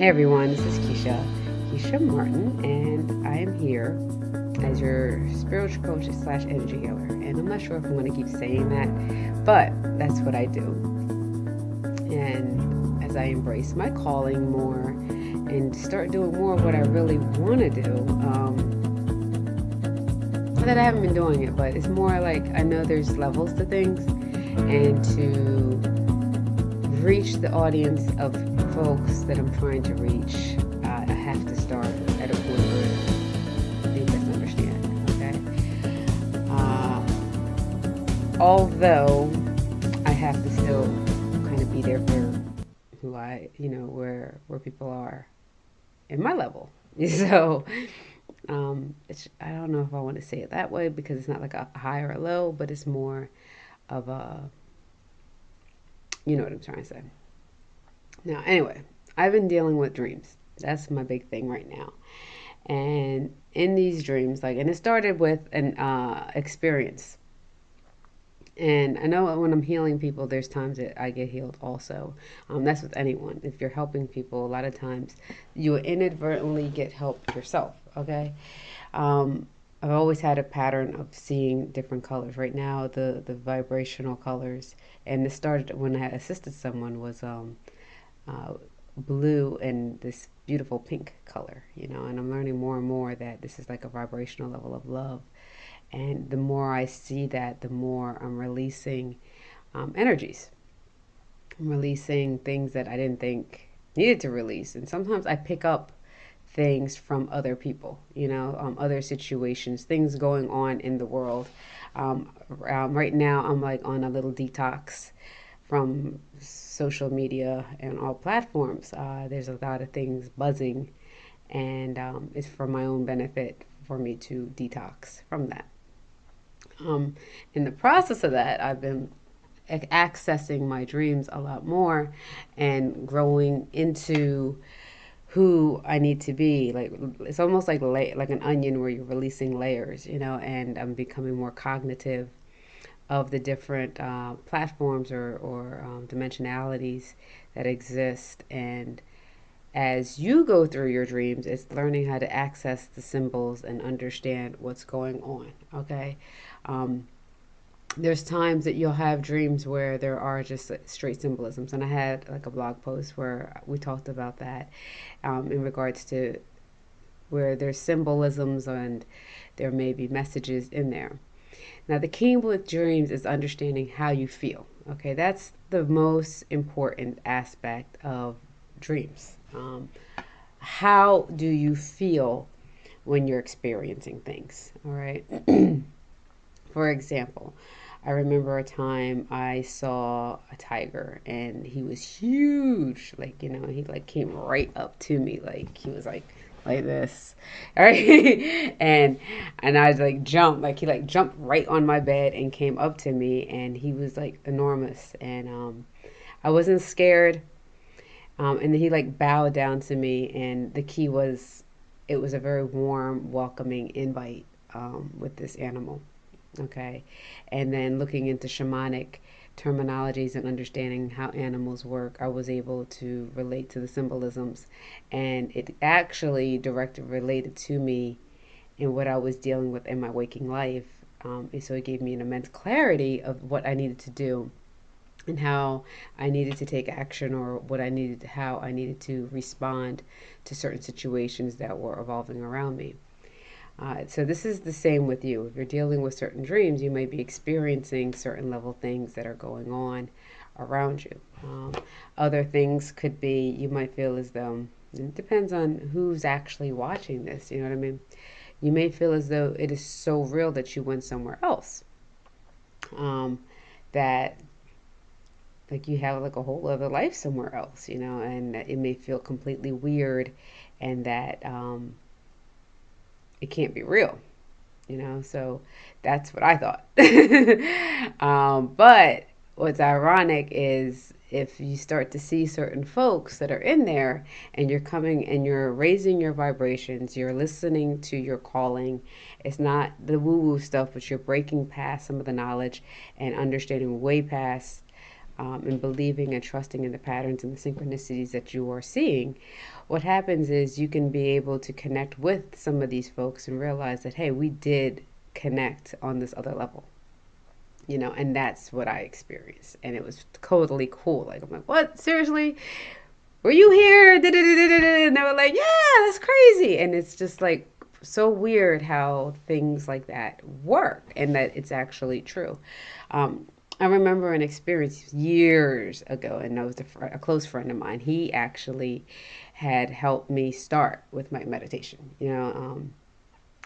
Hey everyone, this is Keisha, Keisha Martin, and I am here as your spiritual coach slash energy healer. And I'm not sure if I'm going to keep saying that, but that's what I do. And as I embrace my calling more and start doing more of what I really want to do, um, that I haven't been doing it, but it's more like I know there's levels to things, and to reach the audience of folks that I'm trying to reach, I have to start at a point where they just understand. Okay. Uh, although I have to still kind of be there for who I, you know, where where people are in my level. So um, it's I don't know if I want to say it that way because it's not like a high or a low, but it's more of a you know what I'm trying to say. Now, anyway, I've been dealing with dreams. That's my big thing right now. And in these dreams, like, and it started with an uh, experience. And I know when I'm healing people, there's times that I get healed also. Um, that's with anyone. If you're helping people, a lot of times you inadvertently get help yourself. Okay. Um, I've always had a pattern of seeing different colors. Right now, the the vibrational colors, and it started when I assisted someone was um, uh, blue and this beautiful pink color. You know, and I'm learning more and more that this is like a vibrational level of love, and the more I see that, the more I'm releasing um, energies. I'm releasing things that I didn't think needed to release, and sometimes I pick up things from other people, you know, um, other situations, things going on in the world. Um, um, right now, I'm like on a little detox from social media and all platforms. Uh, there's a lot of things buzzing, and um, it's for my own benefit for me to detox from that. Um, in the process of that, I've been accessing my dreams a lot more and growing into who I need to be. Like it's almost like la- like an onion where you're releasing layers, you know. And I'm becoming more cognitive of the different uh, platforms or or um, dimensionalities that exist. And as you go through your dreams, it's learning how to access the symbols and understand what's going on. Okay. Um, there's times that you'll have dreams where there are just straight symbolisms and i had like a blog post where we talked about that um, in regards to where there's symbolisms and there may be messages in there now the key with dreams is understanding how you feel okay that's the most important aspect of dreams um, how do you feel when you're experiencing things all right for example I remember a time I saw a tiger and he was huge. Like, you know, he like came right up to me. Like he was like like this. All right. and and I was like jumped, like he like jumped right on my bed and came up to me and he was like enormous and um I wasn't scared. Um, and then he like bowed down to me and the key was it was a very warm, welcoming invite um, with this animal okay and then looking into shamanic terminologies and understanding how animals work i was able to relate to the symbolisms and it actually directly related to me in what i was dealing with in my waking life um, and so it gave me an immense clarity of what i needed to do and how I needed to take action or what I needed how I needed to respond to certain situations that were evolving around me. Uh, so this is the same with you. If you're dealing with certain dreams, you may be experiencing certain level things that are going on around you. Um, other things could be you might feel as though it depends on who's actually watching this. You know what I mean? You may feel as though it is so real that you went somewhere else. Um, that like you have like a whole other life somewhere else, you know, and it may feel completely weird, and that um, it can't be real you know so that's what i thought. Um, but what's ironic is if you start to see certain folks that are in there and you're coming and you're raising your vibrations you're listening to your calling it's not the woo woo stuff but you're breaking past some of the knowledge and understanding way past um, and believing and trusting in the patterns and the synchronicities that you are seeing, what happens is you can be able to connect with some of these folks and realize that, hey, we did connect on this other level. You know, and that's what I experienced. And it was totally cool. Like, I'm like, what? Seriously? Were you here? And they were like, yeah, that's crazy. And it's just like so weird how things like that work and that it's actually true. Um, I remember an experience years ago, and that was a, a, close friend of mine. He actually had helped me start with my meditation. You know, um,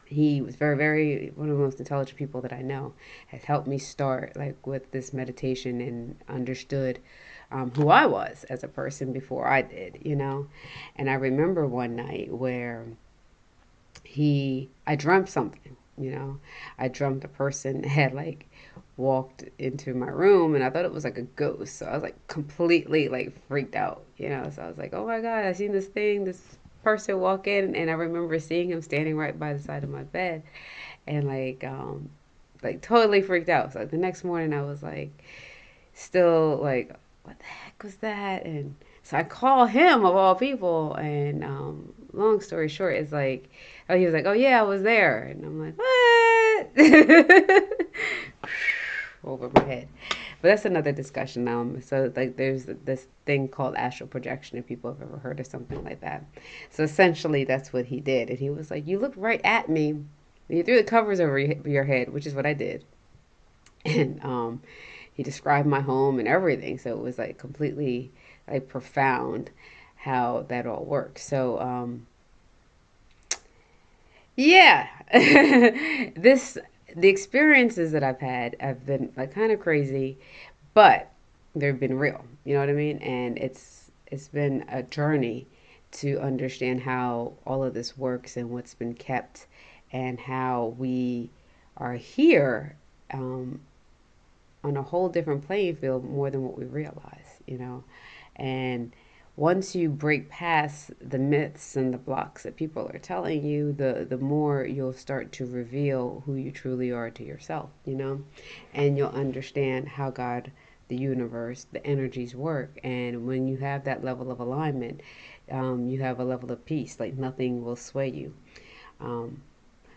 he was very, very one of the most intelligent people that I know. Has helped me start like with this meditation and understood um, who I was as a person before I did. You know, and I remember one night where he, I dreamt something. You know, I dreamt a person had like walked into my room and I thought it was like a ghost. So I was like completely like freaked out, you know. So I was like, oh my God, I seen this thing, this person walk in and I remember seeing him standing right by the side of my bed and like um like totally freaked out. So the next morning I was like still like, what the heck was that? And so I call him of all people and um long story short is like oh he was like, Oh yeah, I was there and I'm like, What over my head. But that's another discussion. Um, so like there's this thing called astral projection, if people have ever heard of something like that. So essentially, that's what he did, and he was like, "You looked right at me. You threw the covers over your head," which is what I did, and um, he described my home and everything. So it was like completely like profound how that all works. So um, yeah, this the experiences that I've had have been like kind of crazy, but they've been real. You know what I mean? And it's it's been a journey to understand how all of this works and what's been kept and how we are here um, on a whole different playing field more than what we realize, you know. And once you break past the myths and the blocks that people are telling you, the the more you'll start to reveal who you truly are to yourself, you know, and you'll understand how God, the universe, the energies work. And when you have that level of alignment, um, you have a level of peace. Like nothing will sway you. Um,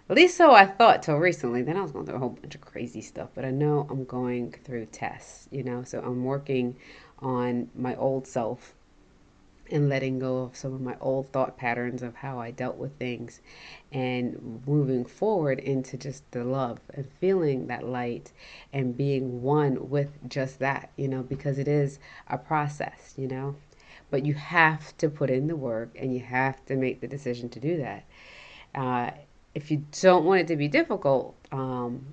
at least so I thought till recently. Then I was going through a whole bunch of crazy stuff. But I know I'm going through tests, you know, so I'm working on my old self and letting go of some of my old thought patterns of how I dealt with things and moving forward into just the love and feeling that light and being one with just that, you know, because it is a process, you know. But you have to put in the work and you have to make the decision to do that. Uh, if you don't want it to be difficult, um,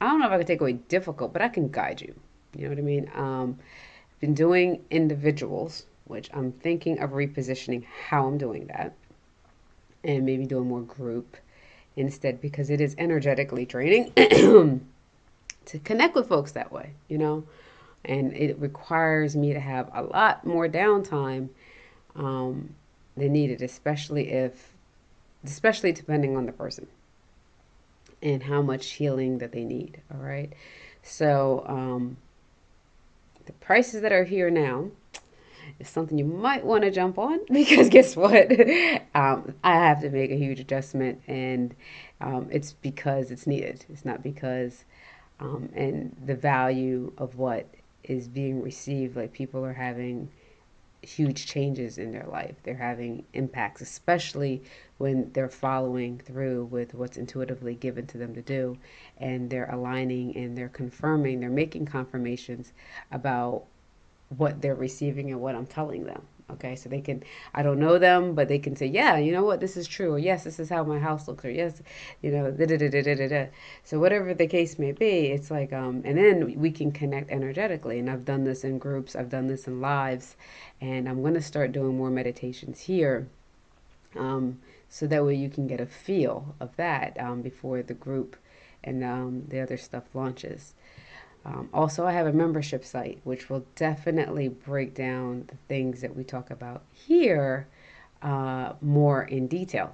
I don't know if I can take away difficult, but I can guide you. You know what I mean? Um, I've been doing individuals which I'm thinking of repositioning how I'm doing that and maybe doing more group instead because it is energetically draining to connect with folks that way, you know, and it requires me to have a lot more downtime um, than needed, especially if, especially depending on the person and how much healing that they need. All right. So, um, the prices that are here now is something you might want to jump on because guess what? um, I have to make a huge adjustment, and um, it's because it's needed. It's not because, um, and the value of what is being received, like people are having huge changes in their life. They're having impacts, especially when they're following through with what's intuitively given to them to do and they're aligning and they're confirming, they're making confirmations about what they're receiving and what I'm telling them. Okay, so they can, I don't know them, but they can say, yeah, you know what, this is true, or yes, this is how my house looks, or yes, you know, da da da da da da. So whatever the case may be, it's like, um, and then we can connect energetically. And I've done this in groups, I've done this in lives, and I'm going to start doing more meditations here, um, so that way you can get a feel of that um, before the group and um, the other stuff launches. Um, also, I have a membership site which will definitely break down the things that we talk about here uh, more in detail.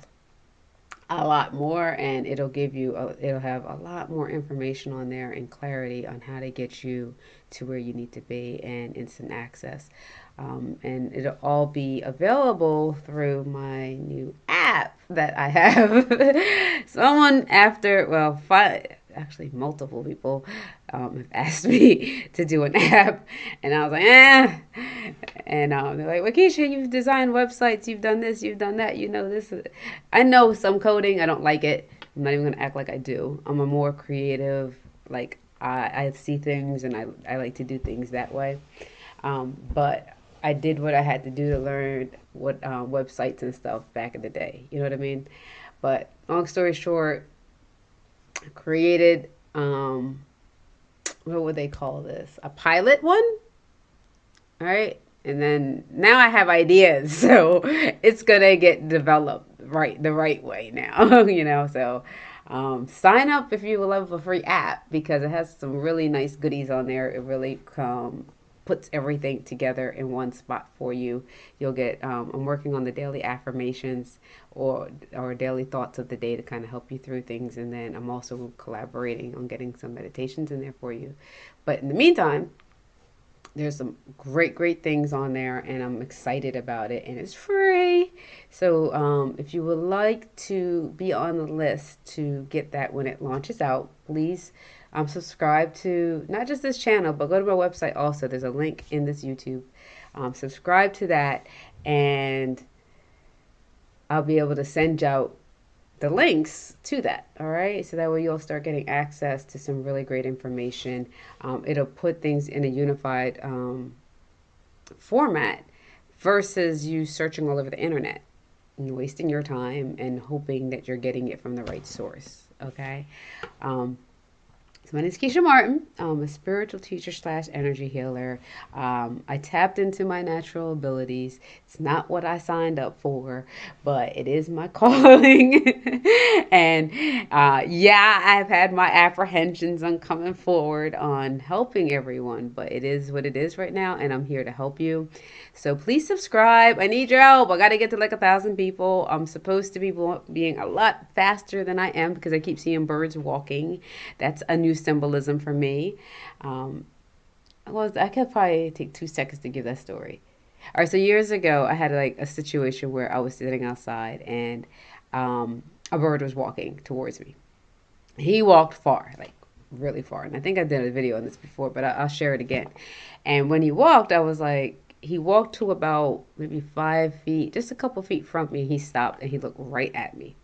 a lot more and it'll give you a, it'll have a lot more information on there and clarity on how to get you to where you need to be and instant access um, and it'll all be available through my new app that I have. Someone after, well, five, actually multiple people um, asked me to do an app, and I was like, eh. And um, they're like, Wakisha, you've designed websites, you've done this, you've done that, you know this. I know some coding, I don't like it. I'm not even gonna act like I do. I'm a more creative, like I, I see things and I, I like to do things that way. Um, but I did what I had to do to learn what uh, websites and stuff back in the day. You know what I mean? But long story short, created um, what would they call this? A pilot one. All right. And then now I have ideas, so it's gonna get developed right the right way now, you know. So um, sign up if you love a free app because it has some really nice goodies on there. It really um, puts everything together in one spot for you. You'll get, um, I'm working on the daily affirmations or, or daily thoughts of the day to kind of help you through things. And then I'm also collaborating on getting some meditations in there for you. But in the meantime, there's some great great things on there and i'm excited about it and it's free so um, if you would like to be on the list to get that when it launches out please um, subscribe to not just this channel, but go to my website also. There's a link in this YouTube. Um, subscribe to that, and I'll be able to send out the links to that. All right, so that way you'll start getting access to some really great information. Um, it'll put things in a unified um, format versus you searching all over the internet and wasting your time and hoping that you're getting it from the right source. Okay. Um, so my name is Keisha Martin. I'm a spiritual teacher slash energy healer. Um, I tapped into my natural abilities. It's not what I signed up for, but it is my calling. and uh, yeah, I've had my apprehensions on coming forward on helping everyone, but it is what it is right now, and I'm here to help you. So please subscribe. I need your help. I got to get to like a thousand people. I'm supposed to be being a lot faster than I am because I keep seeing birds walking. That's a new symbolism for me. Um, well, I could probably take two seconds to give that story. All right, so years ago, I had like a situation where I was sitting outside and um, a bird was walking towards me. He walked far, like really far. And I think I did a video on this before, but I, will share it again. And when he walked, I was like, he walked to about maybe five feet, just a couple feet from me. He stopped and he looked right at me.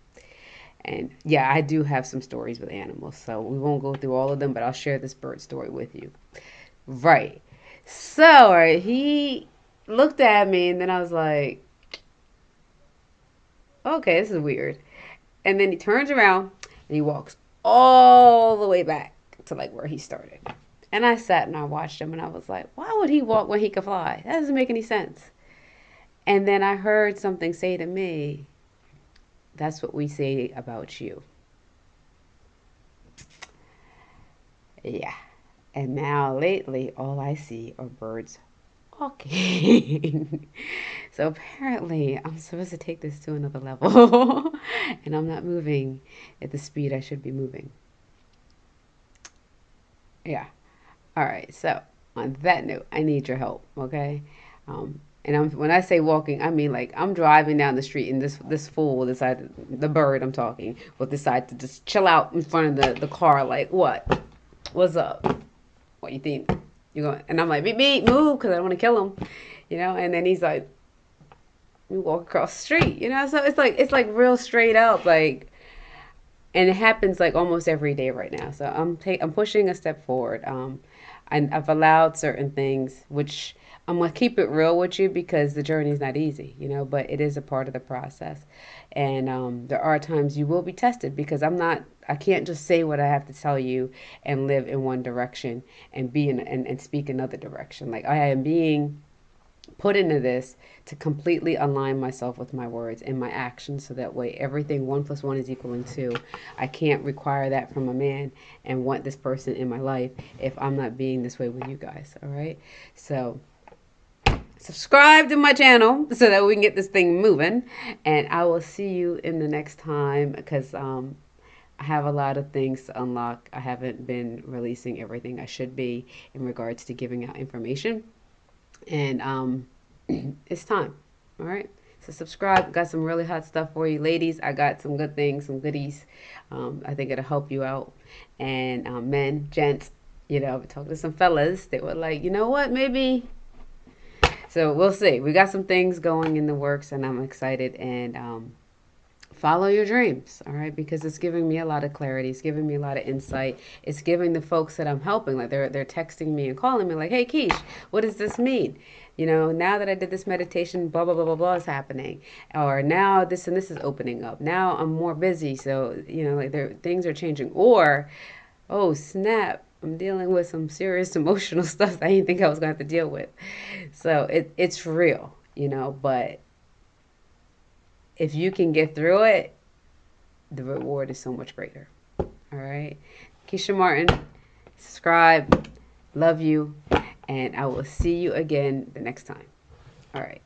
And yeah, I do have some stories with animals, so we won't go through all of them, but I'll share this bird story with you. Right. So, he looked at me, and then I was like, okay, this is weird. And then he turns around and he walks all the way back to like where he started. And I sat and I watched him and I was like, why would he walk when he could fly? That doesn't make any sense. And then I heard something say to me, that's what we say about you. Yeah. And now lately, all I see are birds walking. so apparently, I'm supposed to take this to another level. and I'm not moving at the speed I should be moving. Yeah. All right. So, on that note, I need your help. Okay. Um, and I'm when I say walking, I mean like I'm driving down the street and this this fool will decide the bird I'm talking will decide to just chill out in front of the, the car like what? What's up? What you think? You going? And I'm like beep beep move because I don't want to kill him, you know. And then he's like, we walk across the street, you know. So it's like it's like real straight up like, and it happens like almost every day right now. So I'm ta- I'm pushing a step forward. Um, and I've allowed certain things which I'm gonna keep it real with you because the journey is not easy, you know, but it is a part of the process. And um, there are times you will be tested because I'm not, I can't just say what I have to tell you and live in one direction and be in and, and speak another direction. Like I am being put into this to completely align myself with my words and my actions so that way everything one plus one is equaling two. I can't require that from a man and want this person in my life if I'm not being this way with you guys. All right. So subscribe to my channel so that we can get this thing moving. And I will see you in the next time because um, I have a lot of things to unlock. I haven't been releasing everything I should be in regards to giving out information. And um, it's time. All right. So subscribe. Got some really hot stuff for you, ladies. I got some good things, some goodies. Um, I think it'll help you out. And um, men, gents, you know, I've talking to some fellas that were like, you know what, maybe. So we'll see. We got some things going in the works, and I'm excited. And um, follow your dreams, all right? Because it's giving me a lot of clarity. It's giving me a lot of insight. It's giving the folks that I'm helping, like they're they're texting me and calling me, like, "Hey, Keish, what does this mean?" You know, now that I did this meditation, blah blah blah blah blah is happening, or now this and this is opening up. Now I'm more busy, so you know, like there things are changing. Or, oh snap, I'm dealing with some serious emotional stuff I didn't think I was going to have to deal with. So it, it's real, you know, but if you can get through it, the reward is so much greater. All right. Keisha Martin, subscribe. Love you. And I will see you again the next time. All right.